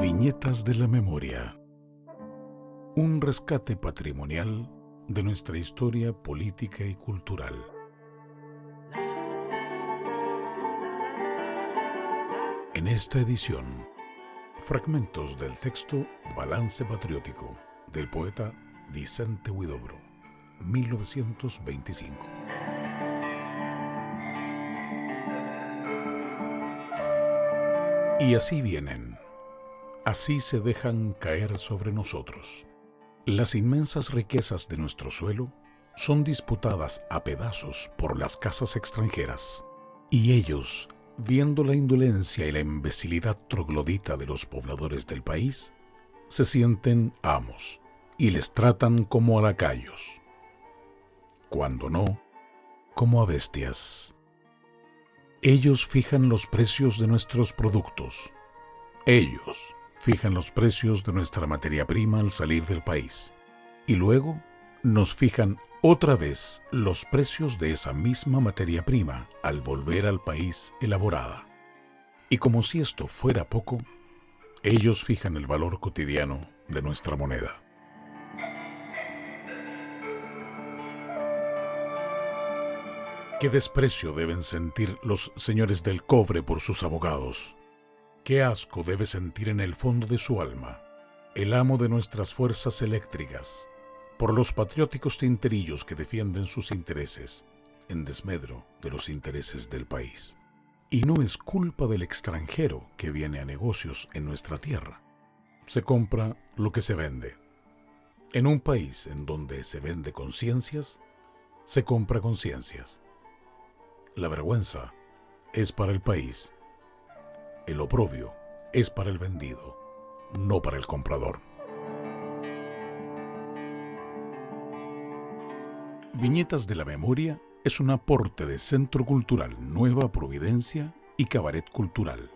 Viñetas de la Memoria. Un rescate patrimonial de nuestra historia política y cultural. En esta edición, fragmentos del texto Balance Patriótico del poeta Vicente Huidobro, 1925. Y así vienen, así se dejan caer sobre nosotros. Las inmensas riquezas de nuestro suelo son disputadas a pedazos por las casas extranjeras, y ellos, viendo la indolencia y la imbecilidad troglodita de los pobladores del país, se sienten amos y les tratan como a lacayos, cuando no, como a bestias. Ellos fijan los precios de nuestros productos. Ellos fijan los precios de nuestra materia prima al salir del país. Y luego nos fijan otra vez los precios de esa misma materia prima al volver al país elaborada. Y como si esto fuera poco, ellos fijan el valor cotidiano de nuestra moneda. Qué desprecio deben sentir los señores del cobre por sus abogados. Qué asco debe sentir en el fondo de su alma el amo de nuestras fuerzas eléctricas por los patrióticos tinterillos que defienden sus intereses en desmedro de los intereses del país. Y no es culpa del extranjero que viene a negocios en nuestra tierra. Se compra lo que se vende. En un país en donde se vende conciencias, se compra conciencias. La vergüenza es para el país. El oprobio es para el vendido, no para el comprador. Viñetas de la Memoria es un aporte de Centro Cultural Nueva Providencia y Cabaret Cultural.